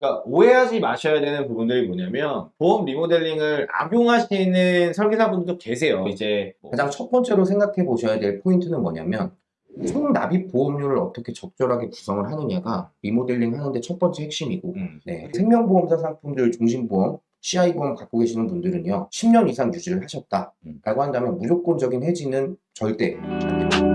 그러니까 오해하지 마셔야 되는 부분들이 뭐냐면 보험 리모델링을 악용하시는 설계사분들도 계세요. 이제 뭐 가장 첫 번째로 생각해 보셔야 될 포인트는 뭐냐면 총 납입 보험료를 어떻게 적절하게 구성을 하느냐가 리모델링 하는데 첫 번째 핵심이고 음, 네. 생명보험사 상품들 중심보험 CI보험 갖고 계시는 분들은요 10년 이상 유지를 하셨다 음. 라고 한다면 무조건적인 해지는 절대 안 됩니다.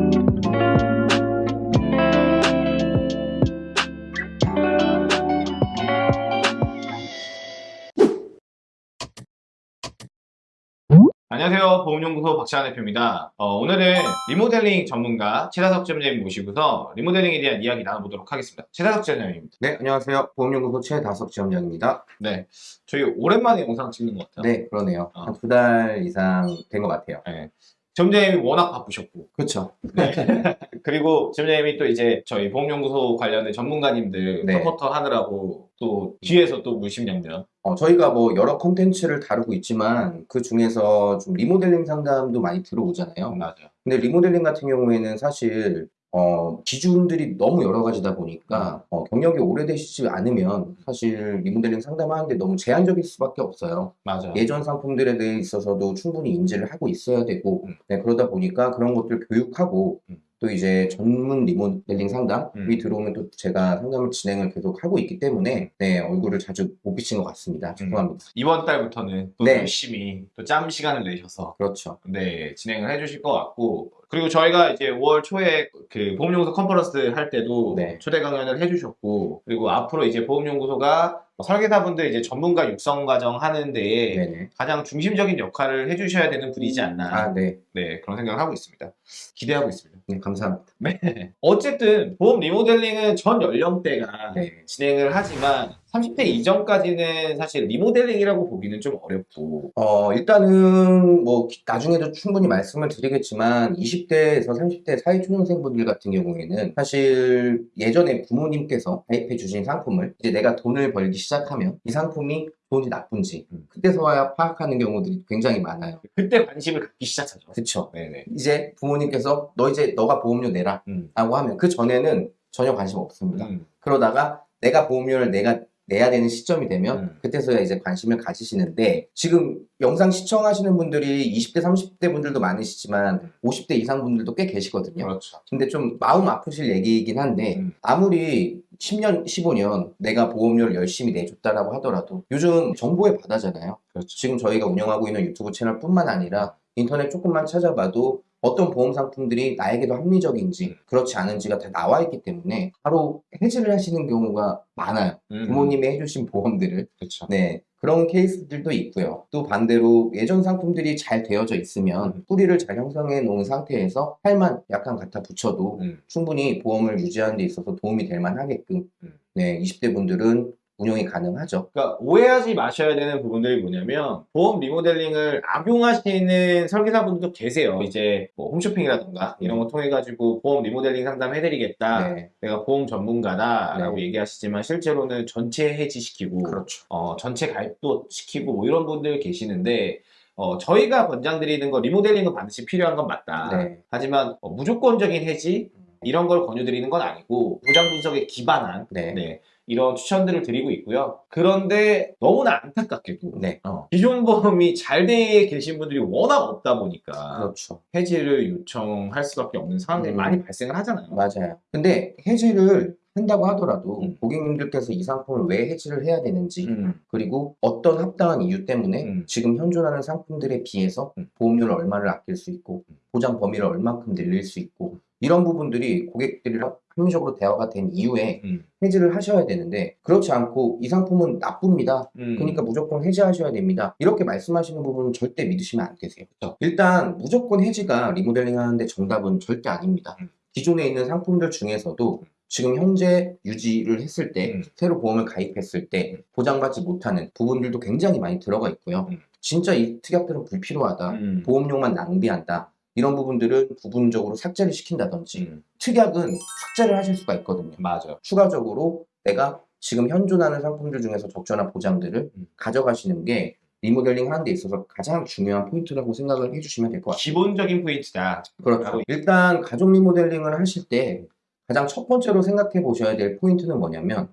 안녕하세요. 보험연구소 박찬환 대표입니다. 어, 오늘은 리모델링 전문가 최다석 지점장님 모시고서 리모델링에 대한 이야기 나눠보도록 하겠습니다. 최다석 지점장님입니다. 네 안녕하세요 보험연구소 최다석 지점장입니다 네, 저희 오랜만에 영상 찍는 것 같아요. 네 그러네요 어. 한두 달 이상 된 것 같아요 네. 지점장님이 워낙 바쁘셨고 그렇죠 네. 그리고 지점장님이 또 이제 저희 보험연구소 관련된 전문가님들 네. support 하느라고 또 뒤에서 또 물심양면 어, 저희가 뭐 여러 콘텐츠를 다루고 있지만 그 중에서 좀 리모델링 상담도 많이 들어오잖아요. 맞아요. 근데 리모델링 같은 경우에는 사실 어, 기준들이 너무 여러 가지다 보니까 어, 경력이 오래되시지 않으면 사실 리모델링 상담하는데 너무 제한적일 수밖에 없어요. 맞아요. 예전 상품들에 대해 있어서도 충분히 인지를 하고 있어야 되고 음. 네, 그러다 보니까 그런 것들 교육하고 음. 또 이제 전문 리모델링 상담이 음. 들어오면 또 제가 상담을 진행을 계속 하고 있기 때문에 네, 얼굴을 자주 못 비친 것 같습니다. 죄송합니다. 이번 달부터는 또 네. 열심히 또 짬 시간을 내셔서 그렇죠. 네, 진행을 해주실 것 같고 그리고 저희가 이제 5월 초에 그 보험연구소 컨퍼런스 할 때도 네. 초대 강연을 해주셨고 그리고 앞으로 이제 보험연구소가 설계사분들 이제 전문가 육성 과정 하는 데에 네네. 가장 중심적인 역할을 해주셔야 되는 분이지 않나 아, 네. 네 그런 생각을 하고 있습니다. 기대하고 있습니다. 네, 감사합니다. 네. 어쨌든 보험 리모델링은 전 연령대가 네. 진행을 하지만 30대 이전까지는 사실 리모델링이라고 보기는 좀 어렵고 어, 일단은 뭐 기- 나중에도 충분히 말씀을 드리겠지만 20대에서 30대 사회초년생분들 같은 경우에는 사실 예전에 부모님께서 가입해 주신 상품을 이제 내가 돈을 벌기 시작하면 이 상품이 좋은지 나쁜지 음. 그때서야 파악하는 경우들이 굉장히 많아요. 그때 관심을 갖기 시작하죠. 그쵸? 네네. 이제 부모님께서 너 이제 너가 보험료 내라 음. 라고 하면 그 전에는 전혀 관심 없습니다. 음. 그러다가 내가 보험료를 내가 내야 되는 시점이 되면 음. 그때서야 이제 관심을 가지시는데 지금 영상 시청하시는 분들이 20대 30대 분들도 많으시지만 50대 이상 분들도 꽤 계시거든요 그렇죠. 근데 좀 마음 아프실 얘기이긴 한데 음. 아무리 10년 15년 내가 보험료를 열심히 내줬다라고 하더라도 요즘 정보의 바다잖아요 그렇죠. 지금 저희가 운영하고 있는 유튜브 채널 뿐만 아니라 인터넷 조금만 찾아봐도 어떤 보험 상품들이 나에게도 합리적인지 그렇지 않은지가 다 나와 있기 때문에 바로 해지를 하시는 경우가 많아요. 음. 부모님이 해주신 보험들을. 그렇죠. 네. 그런 케이스들도 있고요. 또 반대로 예전 상품들이 잘 되어져 있으면 음. 뿌리를 잘 형성해 놓은 상태에서 팔만 약간 갖다 붙여도 음. 충분히 보험을 유지하는 데 있어서 도움이 될 만하게끔 음. 네, 20대 분들은 운영이 가능하죠. 그러니까 오해하지 마셔야 되는 부분들이 뭐냐면 보험 리모델링을 악용하시는 설계사분들도 계세요. 이제 뭐 홈쇼핑이라든가 이런 거 통해 가지고 보험 리모델링 상담 해드리겠다. 네. 내가 보험 전문가다 라고 네. 얘기하시지만 실제로는 전체 해지시키고 그렇죠. 어, 전체 가입도 시키고 뭐 이런 분들 계시는데 어, 저희가 권장드리는 거 리모델링은 반드시 필요한 건 맞다. 네. 하지만 어, 무조건적인 해지 이런 걸 권유드리는 건 아니고 보장 분석에 기반한 네. 네, 이런 추천들을 드리고 있고요. 그런데 너무나 안타깝게도 네. 어, 기존 보험이 잘 돼 계신 분들이 워낙 없다 보니까 그렇죠. 해지를 요청할 수밖에 없는 상황들이 음. 많이 발생을 하잖아요. 맞아요. 근데 해지를 한다고 하더라도 음. 고객님들께서 이 상품을 왜 해지를 해야 되는지 음, 그리고 어떤 합당한 이유 때문에 음. 지금 현존하는 상품들에 비해서 음. 보험료를 얼마를 아낄 수 있고 음. 보장 범위를 얼만큼 늘릴 수 있고 이런 부분들이 고객들이랑 합리적으로 대화가 된 이후에 음, 해지를 하셔야 되는데 그렇지 않고 이 상품은 나쁩니다. 음. 그러니까 무조건 해지하셔야 됩니다. 이렇게 말씀하시는 부분은 절대 믿으시면 안 되세요. 그렇죠. 일단 무조건 해지가 리모델링 하는데 정답은 절대 아닙니다. 음. 기존에 있는 상품들 중에서도 지금 현재 유지를 했을 때 음. 새로 보험을 가입했을 때 음. 보장받지 못하는 부분들도 굉장히 많이 들어가 있고요. 음. 진짜 이 특약들은 불필요하다. 음. 보험료만 낭비한다. 이런 부분들은 부분적으로 삭제를 시킨다든지 음, 특약은 삭제를 하실 수가 있거든요. 맞아. 추가적으로 내가 지금 현존하는 상품들 중에서 적절한 보장들을 음. 가져가시는 게 리모델링 하는 데 있어서 가장 중요한 포인트라고 생각을 해주시면 될 것 같아요. 기본적인 포인트다. 그렇죠. 일단 가족 리모델링을 하실 때 가장 첫 번째로 생각해 보셔야 될 포인트는 뭐냐면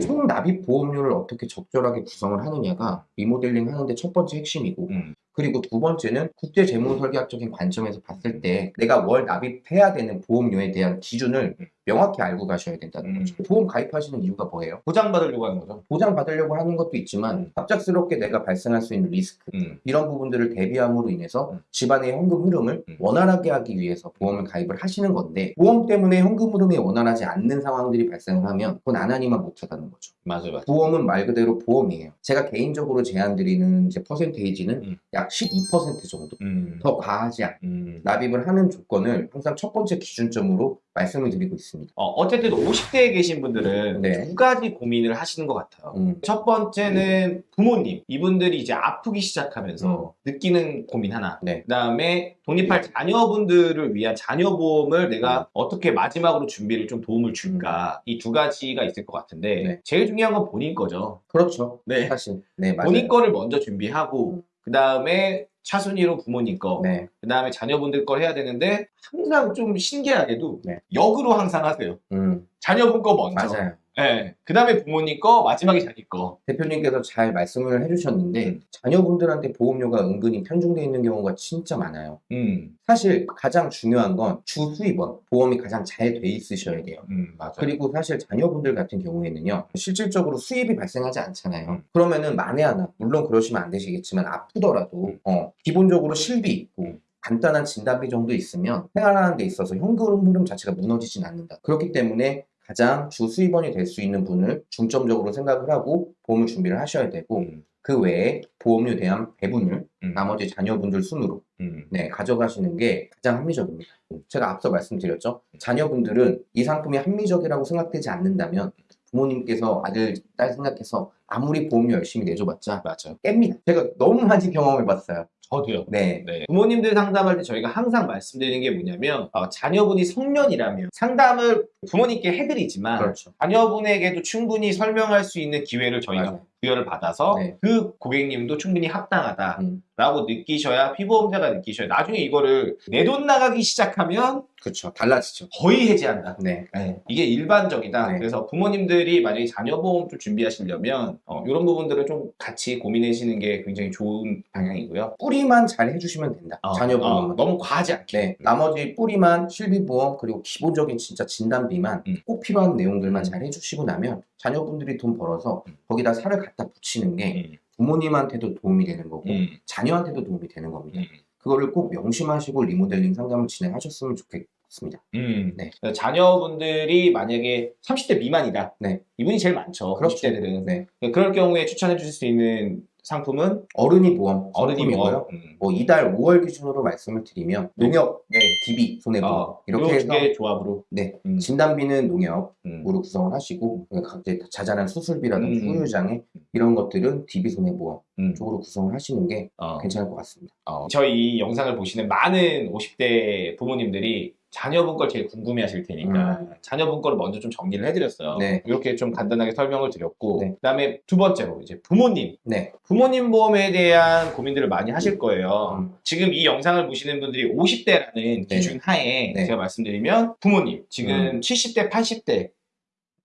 총 납입 보험료를 어떻게 적절하게 구성을 하느냐가 리모델링 하는데 첫 번째 핵심이고 음. 그리고 두 번째는 국제 재무 설계학적인 관점에서 봤을 때 내가 월 납입해야 되는 보험료에 대한 기준을 음. 명확히 알고 가셔야 된다는 음. 거죠. 보험 가입하시는 이유가 뭐예요? 보장받으려고 하는 거죠. 보장 받으려고 하는 것도 있지만 음. 갑작스럽게 내가 발생할 수 있는 리스크 음. 이런 부분들을 대비함으로 인해서 음. 집안의 현금 흐름을 음. 원활하게 하기 위해서 보험을 가입을 하시는 건데 보험 때문에 현금 흐름이 원활하지 않는 상황들이 발생을 하면 그건 안 하니만 못하다는 거죠. 맞아요, 맞아요. 보험은 말 그대로 보험이에요. 제가 개인적으로 제안드리는 이제 퍼센테이지는 음. 약12% 정도. 음. 더 과하지 않. 음. 납입을 하는 조건을 항상 첫 번째 기준점으로 말씀을 드리고 있습니다. 어, 어쨌든 50대에 계신 분들은 네. 두 가지 고민을 하시는 것 같아요. 음, 첫 번째는 부모님. 이분들이 이제 아프기 시작하면서 느끼는 고민 하나. 네. 그 다음에 독립할 자녀분들을 위한 자녀보험을 내가 어떻게 마지막으로 준비를 좀 도움을 줄까. 이 두 가지가 있을 것 같은데, 네. 제일 중요한 건 본인 거죠. 그렇죠. 네. 사실. 네, 맞아요. 본인 거를 먼저 준비하고, 그 다음에 차순위로 부모님 거, 네. 그 다음에 자녀분들 걸 해야 되는데, 항상 좀 신기하게도 네. 역으로 항상 하세요. 음, 자녀분 거 먼저. 맞아요. 네. 그 다음에 부모님 거, 마지막에 자기 거. 대표님께서 잘 말씀을 해주셨는데 음. 자녀분들한테 보험료가 은근히 편중되어 있는 경우가 진짜 많아요. 음, 사실 가장 중요한 건 주수입원 보험이 가장 잘 돼 있으셔야 돼요. 음, 맞아요. 그리고 사실 자녀분들 같은 경우에는요 실질적으로 수입이 발생하지 않잖아요 음. 그러면은 만에 하나 물론 그러시면 안 되시겠지만 아프더라도 음. 어, 기본적으로 실비 있고 음. 간단한 진단비 정도 있으면 생활하는 데 있어서 현금 흐름 자체가 무너지진 않는다 그렇기 때문에 가장 주 수입원이 될 수 있는 분을 중점적으로 생각을 하고 보험을 준비를 하셔야 되고 음, 그 외에 보험료에 대한 배분을 음, 나머지 자녀분들 순으로 음, 네, 가져가시는 게 가장 합리적입니다. 제가 앞서 말씀드렸죠. 자녀분들은 이 상품이 합리적이라고 생각되지 않는다면 부모님께서 아들, 딸 생각해서 아무리 보험료 열심히 내줘봤자 맞아요. 깹니다. 제가 너무 많이 경험해봤어요. 저도요. 네. 네. 부모님들 상담할 때 저희가 항상 말씀드리는 게 뭐냐면 어, 자녀분이 성년이라면 상담을 부모님께 해드리지만 그렇죠. 자녀분에게도 충분히 설명할 수 있는 기회를 저희가 맞아요. 부여를 받아서 네. 그 고객님도 충분히 합당하다 라고 음, 느끼셔야 피보험자가 느끼셔야 나중에 이거를 내 돈 나가기 시작하면 그렇죠. 달라지죠. 거의 해지한다. 네. 이게 일반적이다. 네. 그래서 부모님들이 만약에 자녀보험 좀 준비하시려면 어, 이런 부분들을 좀 같이 고민하시는 게 굉장히 좋은 방향이고요. 뿌리만 잘 해주시면 된다. 어, 자녀분은. 어, 너무 과하지 않게. 네. 나머지 뿌리만 실비보험 그리고 기본적인 진짜 진단비만 음. 꼭 필요한 내용들만 음. 잘 해주시고 나면 자녀분들이 돈 벌어서 음. 거기다 살을 갖다 붙이는 게 음, 부모님한테도 도움이 되는 거고 음, 자녀한테도 도움이 되는 겁니다. 음. 그거를 꼭 명심하시고 리모델링 상담을 진행하셨으면 좋겠습니다. 음. 네. 자녀분들이 만약에 30대 미만이다. 네. 이분이 제일 많죠. 그렇죠. 30대들은. 네. 그럴 경우에 추천해 주실 수 있는 상품은 어른이 보험 어른이. 뭐. 음. 뭐 이달 5월 기준으로 말씀을 드리면 농협, 네. DB, 손해보험 어, 이렇게 요 해서 조합으로. 네 음. 진단비는 농협으로 음. 구성을 하시고 각제 자잘한 수술비라든지 음. 후유장애 이런 것들은 DB 손해보험 음. 쪽으로 구성을 하시는 게 어. 괜찮을 것 같습니다. 어, 저희 이 영상을 보시는 많은 50대 부모님들이 자녀분 걸 제일 궁금해 하실 테니까 음. 자녀분 거를 먼저 좀 정리를 해드렸어요. 네. 이렇게 좀 간단하게 설명을 드렸고 네. 그 다음에 두 번째로 이제 부모님 네, 부모님 보험에 대한 고민들을 많이 하실 거예요. 음. 지금 이 영상을 보시는 분들이 50대라는 기준 하에 네. 제가 말씀드리면 부모님 지금 70대, 80대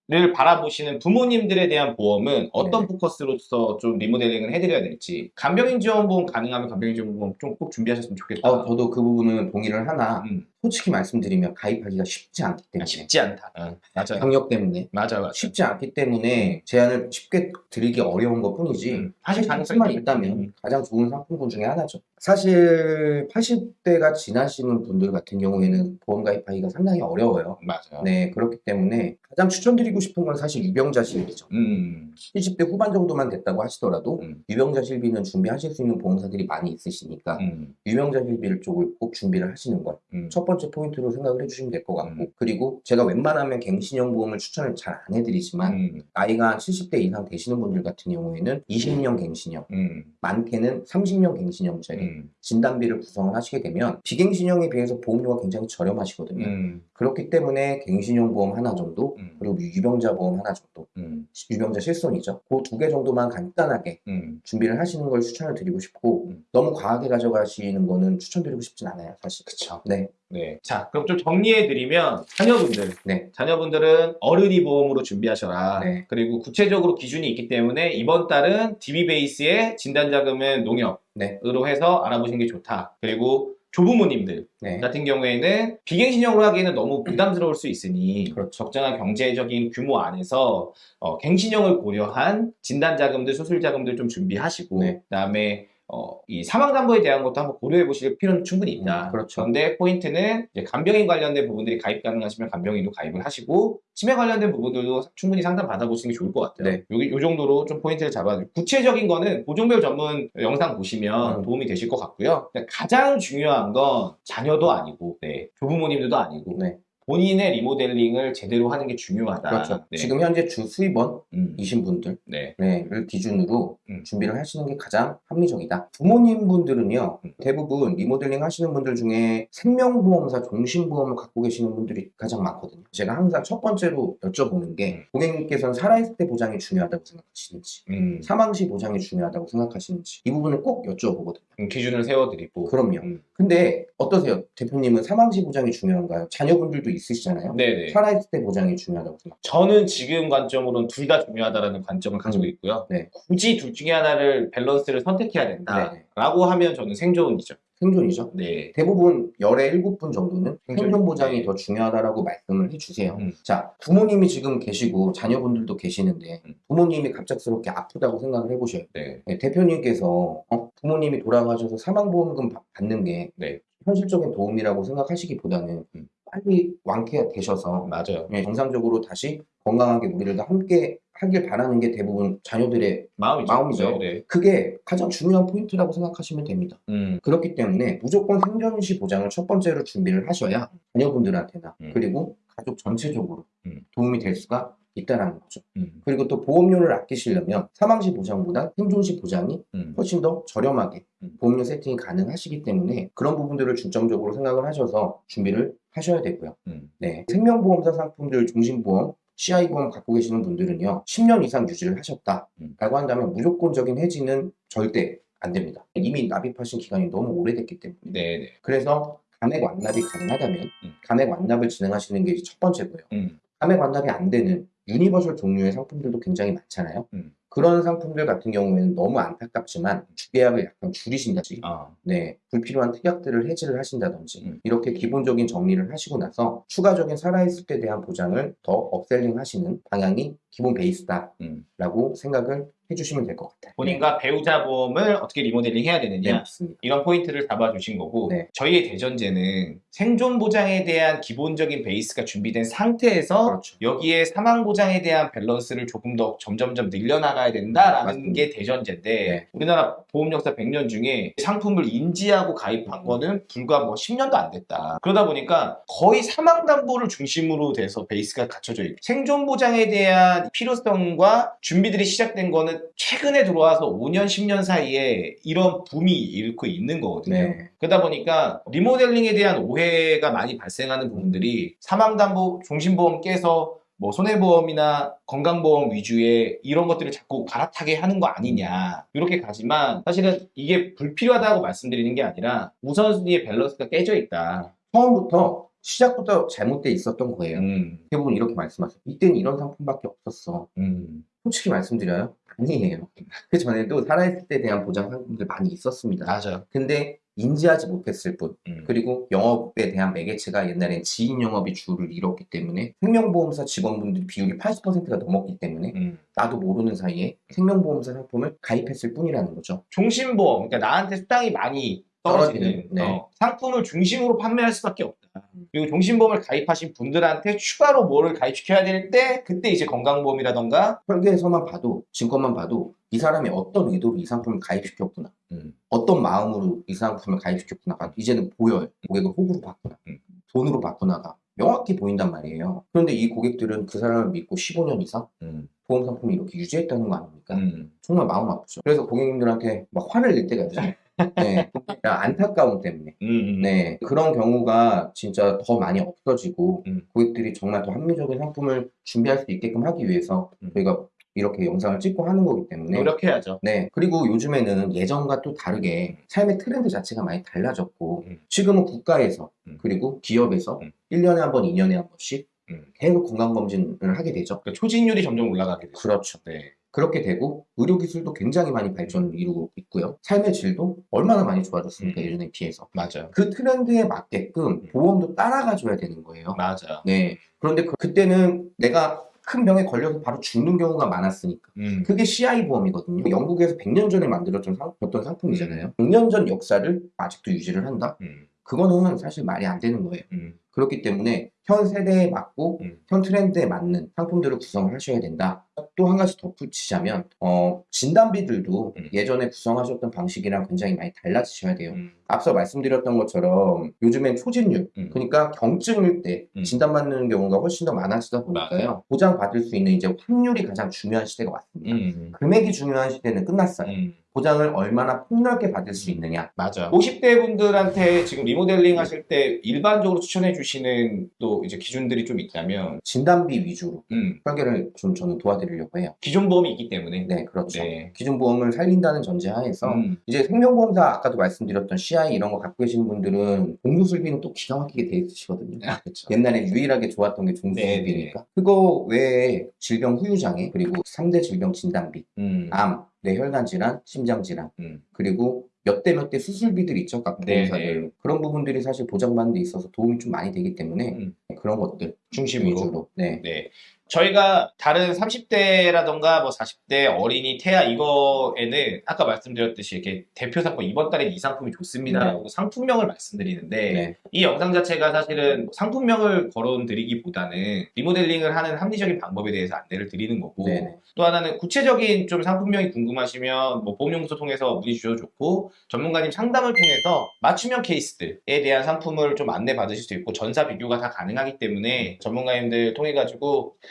를 바라보시는 부모님들에 대한 보험은 어떤 네. 포커스로서 좀 리모델링을 해드려야 될지 간병인 지원보험 가능하면 간병인 지원보험 좀 꼭 준비하셨으면 좋겠다. 어, 저도 그 부분은 동의를 하나 음, 솔직히 말씀드리면 가입하기가 쉽지 않기 때문에 쉽지 않다. 응, 맞아요. 경력 때문에 맞아, 맞아. 쉽지 않기 때문에 제안을 쉽게 드리기 어려운 것 뿐이지 음, 사실 가능성만. 있다면 음. 가장 좋은 상품군 중에 하나죠. 사실 80대가 지나시는 분들 같은 경우에는 보험 가입하기가 상당히 어려워요. 맞아요. 네, 그렇기 때문에 가장 추천드리고 싶은 건 사실 유병자 실비죠. 음, 70대 후반 정도만 됐다고 하시더라도 음, 유병자 실비는 준비하실 수 있는 보험사들이 많이 있으시니까 음, 유병자 실비를 쪽을 꼭 준비를 하시는 걸 음. 첫 번째 포인트로 생각을 해주시면 될 것 같고 음. 그리고 제가 웬만하면 갱신형 보험을 추천을 잘 안 해드리지만 음, 나이가 한 70대 이상 되시는 분들 같은 경우에는 20년 갱신형 음, 많게는 30년 갱신형짜리 음, 진단비를 구성을 하시게 되면 비갱신형에 비해서 보험료가 굉장히 저렴하시거든요. 음, 그렇기 때문에 갱신형 보험 하나 정도 음, 그리고 유병자 보험 하나 정도 음, 유병자 실손이죠. 그 두 개 정도만 간단하게 음. 준비를 하시는 걸 추천을 드리고 싶고 음. 너무 과하게 가져가시는 거는 추천드리고 싶진 않아요 사실. 그쵸. 네. 네. 자, 그럼 좀 정리해드리면, 자녀분들. 네. 자녀분들은 어른이 보험으로 준비하셔라. 네. 그리고 구체적으로 기준이 있기 때문에 이번 달은 DB 베이스의 진단자금은 농협 으로 네. 해서 알아보시는 게 좋다. 그리고 조부모님들 네. 같은 경우에는 비갱신형으로 하기에는 너무 부담스러울 수 있으니 그렇죠. 적정한 경제적인 규모 안에서 어, 갱신형을 고려한 진단자금들, 수술자금들 좀 준비하시고 네. 그다음에 어, 이 사망담보에 대한 것도 한번 고려해 보실 필요는 충분히 있다. 음, 그렇죠. 그런데 포인트는 이제 간병인 관련된 부분들이 가입 가능하시면 간병인도 가입을 하시고 치매 관련된 부분들도 충분히 상담 받아보시는 게 좋을 것 같아요. 네. 요, 요 정도로 좀 포인트를 잡아주고 구체적인 거는 보종별 전문 영상 보시면 음. 도움이 되실 것 같고요. 가장 중요한 건 자녀도 아니고 네, 조부모님들도 아니고 네. 본인의 리모델링을 제대로 하는 게 중요하다. 그렇죠. 네. 지금 현재 주 수입원이신 음, 분들 네. 를 기준으로 음. 준비를 하시는 게 가장 합리적이다. 부모님 분들은요, 음. 대부분 리모델링 하시는 분들 중에 생명보험사 종신보험을 갖고 계시는 분들이 가장 많거든요. 제가 항상 첫 번째로 여쭤보는 게 음. 고객님께서는 살아있을 때 보장이 중요하다고 생각하시는지, 음, 사망 시 보장이 중요하다고 생각하시는지 이 부분을 꼭 여쭤보거든요. 음, 기준을 세워드리고 그럼요. 음. 근데 어떠세요? 대표님은 사망 시 보장이 중요한가요? 자녀분들도 있으시잖아요. 네네. 살아있을 때 보장이 중요하다고 생각. 저는 지금 관점으로는 둘 다 중요하다라는 관점을 가지고 음. 있고요. 네. 굳이 둘 중에 하나를 밸런스를 선택해야 된다라고 네. 하면 저는 생존이죠. 생존이죠. 네. 대부분 열의 일곱 분 정도는 생존. 보장이 네. 더 중요하다라고 말씀을 해주세요. 음. 자, 부모님이 지금 계시고 자녀분들도 계시는데 음. 부모님이 갑작스럽게 아프다고 생각을 해보셔요. 네. 네, 대표님께서 어, 부모님이 돌아가셔서 사망보험금 받- 받는 게 네. 현실적인 도움이라고 생각하시기보다는 음. 빨리 완쾌가 되셔서 맞아요. 예, 정상적으로 다시 건강하게 우리를 다 함께 하길 바라는 게 대부분 자녀들의 마음이죠. 마음이죠. 네. 네. 그게 가장 중요한 포인트라고 생각하시면 됩니다. 음. 그렇기 때문에 무조건 생존시 보장을 첫 번째로 준비를 하셔야 자녀분들한테나 음. 그리고 가족 전체적으로 음. 도움이 될 수가 있다는 거죠. 음. 그리고 또 보험료를 아끼시려면 사망시 보장보다 생존시 보장이 음. 훨씬 더 저렴하게 음. 보험료 세팅이 가능하시기 때문에 그런 부분들을 중점적으로 생각을 하셔서 준비를 하셔야 되고요. 음. 네. 생명보험사 상품들 종신보험 CI보험 갖고 계시는 분들은요, 10년 이상 유지를 하셨다라고 음. 한다면 무조건적인 해지는 절대 안 됩니다. 이미 납입하신 기간이 너무 오래됐기 때문에. 네. 네. 그래서 감액 완납이 가능하다면 음. 감액 완납을 진행하시는 게 첫 번째고요. 음. 감액 완납이 안 되는 유니버설 종류의 상품들도 굉장히 많잖아요. 음. 그런 상품들 같은 경우에는 너무 안타깝지만 주계약을 약간 줄이신다든지 아. 네, 불필요한 특약들을 해지를 하신다든지 음. 이렇게 기본적인 정리를 하시고 나서 추가적인 살아있을 때 대한 보장을 더 upselling 하시는 방향이 기본 베이스다라고 음. 생각을 해주시면 될 것 같아요. 본인과 배우자 보험을 어떻게 리모델링 해야 네, 되느냐 맞습니다. 이런 포인트를 잡아주신 거고 네. 저희의 대전제는 생존 보장에 대한 기본적인 베이스가 준비된 상태에서 그렇죠. 여기에 사망 보장에 대한 밸런스를 조금 더 점점점 늘려나가야 된다라는 맞습니다. 게 대전제인데 네. 우리나라 보험 역사 100년 중에 상품을 인지하고 가입한 음. 거는 불과 뭐 10년도 안 됐다. 그러다 보니까 거의 사망 담보를 중심으로 돼서 베이스가 갖춰져 있고 생존 보장에 대한 필요성과 준비들이 시작된 거는 최근에 들어와서 5년 10년 사이에 이런 붐이 일고 있는 거거든요. 네. 그러다 보니까 리모델링에 대한 오해가 많이 발생하는 부분들이 사망담보 종신보험 깨서 뭐 손해보험이나 건강보험 위주의 이런 것들을 자꾸 갈아타게 하는 거 아니냐 이렇게 가지만 사실은 이게 불필요하다고 말씀드리는 게 아니라 우선순위의 밸런스가 깨져 있다. 처음부터 시작부터 잘못돼 있었던 거예요. 음, 대부분 이렇게 말씀하세요. 이때는 이런 상품밖에 없었어. 음, 솔직히 말씀드려요. 아니에요. 그 전에도 살아있을 때 대한 보장 상품들 많이 있었습니다. 맞아요. 근데 인지하지 못했을 뿐. 음, 그리고 영업에 대한 매개체가 옛날엔 지인 영업이 주를 이뤘기 때문에 생명보험사 직원분들 비율이 80%가 넘었기 때문에 음. 나도 모르는 사이에 생명보험사 상품을 가입했을 뿐이라는 거죠. 종신보험, 그러니까 나한테 수당이 많이 떨어지는 떨어지는, 네. 어, 상품을 중심으로 판매할 수밖에 없다. 그리고 종신보험을 가입하신 분들한테 추가로 뭐를 가입시켜야 될 때 그때 이제 건강보험이라던가 설계에서만 봐도 증권만 봐도 이 사람이 어떤 의도로 이 상품을 가입시켰구나. 음. 어떤 마음으로 이 상품을 가입시켰구나가 이제는 보여요. 고객을 호구로 바꾸나. 음. 돈으로 바꾸나가 명확히 보인단 말이에요. 그런데 이 고객들은 그 사람을 믿고 15년 이상 음, 보험 상품을 이렇게 유지했다는 거 아닙니까? 음, 정말 마음 아프죠. 그래서 고객님들한테 막 화를 낼 때가 있어요. 네. 그냥 안타까움 때문에. 음, 음. 네. 그런 경우가 진짜 더 많이 없어지고 음. 고객들이 정말 더 합리적인 상품을 준비할 수 있게끔 하기 위해서 음. 저희가 이렇게 영상을 찍고 하는 거기 때문에 노력해야죠. 네. 그리고 요즘에는 예전과 또 다르게 삶의 트렌드 자체가 많이 달라졌고, 음. 지금은 국가에서, 음. 그리고 기업에서 음. 1년에 한 번, 2년에 한 번씩 음. 계속 건강검진을 하게 되죠. 그러니까 초진율이 점점 올라가게 되죠. 그렇죠. 네. 그렇게 되고, 의료기술도 굉장히 많이 발전을 이루고 있고요. 삶의 질도 얼마나 많이 좋아졌습니까, 음. 예전에 비해서. 맞아요. 그 트렌드에 맞게끔 음. 보험도 따라가줘야 되는 거예요. 맞아요. 네. 그런데 그, 때는 내가 큰 병에 걸려서 바로 죽는 경우가 많았으니까. 음. 그게 CI 보험이거든요. 영국에서 100년 전에 만들어진 상, 어떤 상품이잖아요. 100년 전 역사를 아직도 유지를 한다? 음. 그거는 사실 말이 안 되는 거예요. 음. 그렇기 때문에 현 세대에 맞고 음. 현 트렌드에 맞는 상품들을 구성을 하셔야 된다. 또 한 가지 덧붙이자면 어, 진단비들도 음. 예전에 구성하셨던 방식이랑 굉장히 많이 달라지셔야 돼요. 음. 앞서 말씀드렸던 것처럼 요즘엔 초진율, 음. 그러니까 경증일 때 음. 진단받는 경우가 훨씬 더 많아지다 보니까요. 보장받을 수 있는 이제 확률이 가장 중요한 시대가 왔습니다. 음. 금액이 중요한 시대는 끝났어요. 음. 보장을 얼마나 폭넓게 받을 수 있느냐. 맞아. 50대 분들한테 지금 리모델링 하실 때 일반적으로 추천해 주시는 또 이제 기준들이 좀 있다면, 진단비 위주로 음, 설계를 좀 저는 도와드리려고 해요. 기존 보험이 있기 때문에. 네, 그렇죠. 네. 기존 보험을 살린다는 전제하에서 음, 이제 생명보험사 아까도 말씀드렸던 CI 이런 거 갖고 계시는 분들은 종수술비는 또 기가 막히게 돼 있으시거든요. 아, 그렇죠. 옛날에 유일하게 좋았던 게 종수술비니까. 그거 외에 질병 후유장애 그리고 3대 질병 진단비, 음, 암, 뇌혈관 질환, 심장 질환, 음, 그리고 몇 대 몇 대 수술비들 있죠, 각 네, 보험사들. 그런 부분들이 사실 보장받는 데 있어서 도움이 좀 많이 되기 때문에 음. 그런 것들 중심으로. 위주로. 네. 네. 저희가 다른 30대라던가 뭐 40대 어린이 태아 이거에는 아까 말씀드렸듯이 이렇게 대표 상품 이번 달에 이 상품이 좋습니다라고 상품명을 말씀드리는데 네. 이 영상 자체가 사실은 상품명을 거론 드리기보다는 리모델링을 하는 합리적인 방법에 대해서 안내를 드리는 거고 네네. 또 하나는 구체적인 좀 상품명이 궁금하시면 뭐 보험용소 통해서 문의 주셔도 좋고 전문가님 상담을 통해서 맞춤형 케이스들에 대한 상품을 좀 안내 받으실 수 있고 전사 비교가 다 가능하기 때문에 전문가님들 통해 가지고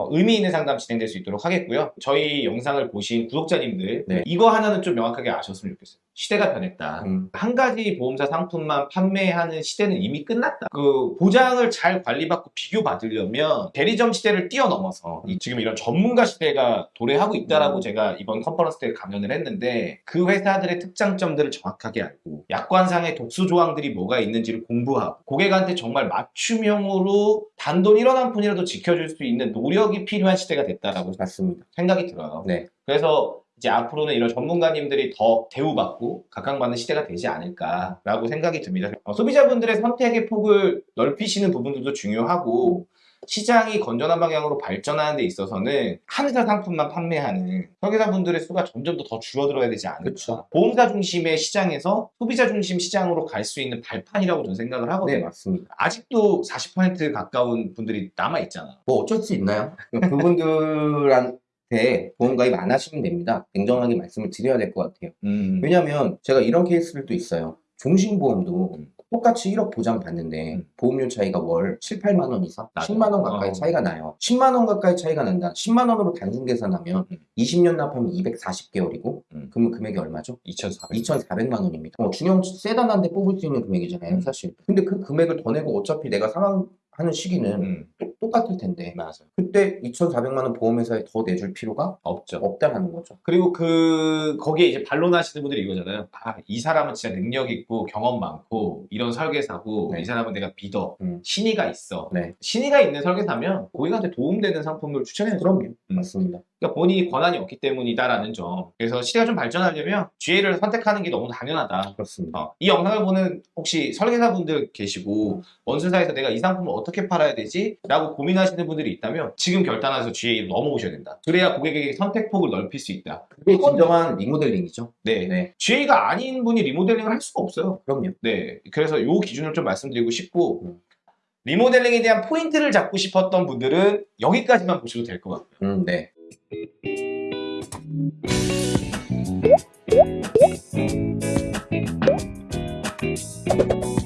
어, 의미 있는 상담 진행될 수 있도록 하겠고요. 저희 영상을 보신 구독자님들 네. 이거 하나는 좀 명확하게 아셨으면 좋겠어요. 시대가 변했다. 음, 한 가지 보험사 상품만 판매하는 시대는 이미 끝났다. 그 보장을 잘 관리받고 비교받으려면 대리점 시대를 뛰어넘어서 이 지금 이런 전문가 시대가 도래하고 있다라고 음. 제가 이번 컨퍼런스 때 강연을 했는데 그 회사들의 특장점들을 정확하게 알고 약관상의 독수 조항들이 뭐가 있는지를 공부하고 고객한테 정말 맞춤형으로 단돈 1원 한 푼이라도 지켜줄 수 있는 노력 이 필요한 시대가 됐다라고 맞습니다. 생각이 들어요. 네. 그래서 이제 앞으로는 이런 전문가님들이 더 대우받고 각광받는 시대가 되지 않을까라고 생각이 듭니다. 어, 소비자분들의 선택의 폭을 넓히시는 부분들도 중요하고 시장이 건전한 방향으로 발전하는 데 있어서는 한 회사 상품만 판매하는 설계사분들의 수가 점점 더, 더 줄어들어야 되지 않을까. 그렇죠. 보험사 중심의 시장에서 소비자 중심 시장으로 갈 수 있는 발판이라고 저는 생각을 하거든요. 네, 맞습니다. 아직도 40% 가까운 분들이 남아있잖아. 뭐 어쩔 수 있나요? 그분들한테 보험 가입 안 하시면 됩니다. 냉정하게 말씀을 드려야 될 것 같아요. 음. 왜냐하면 제가 이런 케이스들도 있어요. 종신보험도 음. 똑같이 1료 보장 받는데 음. 보험료 차이가 월 7, 8만 원 이상, 맞아요. 10만 원 가까이 어. 차이가 나요. 10만 원 가까이 차이가 난다. 10만 원으로 단순 계산하면 음. 20년 납하면 240개월이고 음. 그러면 금액이 얼마죠? 2,400. 2,400만 원입니다. 어, 중형 세단 한 대 뽑을 수 있는 금액이잖아요, 음. 사실. 근데 그 금액을 더 내고 어차피 내가 상환하는 시기는 음. 똑- 똑같을 텐데 맞아. 그때 2,400만 원 보험회사에 더 내줄 필요가 없죠. 없다라는 거죠. 그리고 그 거기에 이제 반론하시는 분들이 이거잖아요. 아, 이 사람은 진짜 능력 있고 경험 많고 이런 설계사고 네. 이 사람은 내가 믿어. 음. 신의가 있어. 네. 신의가 있는 설계사면 고객한테 도움되는 상품을 추천해요. 그럼요. 음. 맞습니다. 그러니까 본인이 권한이 없기 때문이다라는 점. 그래서 시대가 좀 발전하려면 GA를 선택하는 게 너무 당연하다. 그렇습니다. 어, 이 영상을 보는 혹시 설계사분들 계시고 원수사에서 내가 이 상품을 어떻게 팔아야 되지? 라고 고민하시는 분들이 있다면 지금 결단해서 GA로 넘어오셔야 된다. 그래야 고객에게 선택폭을 넓힐 수 있다. 그게 진정한 리모델링이죠. 네. 네. GA가 아닌 분이 리모델링을 할 수가 없어요. 그럼요. 네. 그래서 요 기준을 좀 말씀드리고 싶고 음. 리모델링에 대한 포인트를 잡고 싶었던 분들은 여기까지만 보셔도 될 것 같아요. 음, 네. Thank you.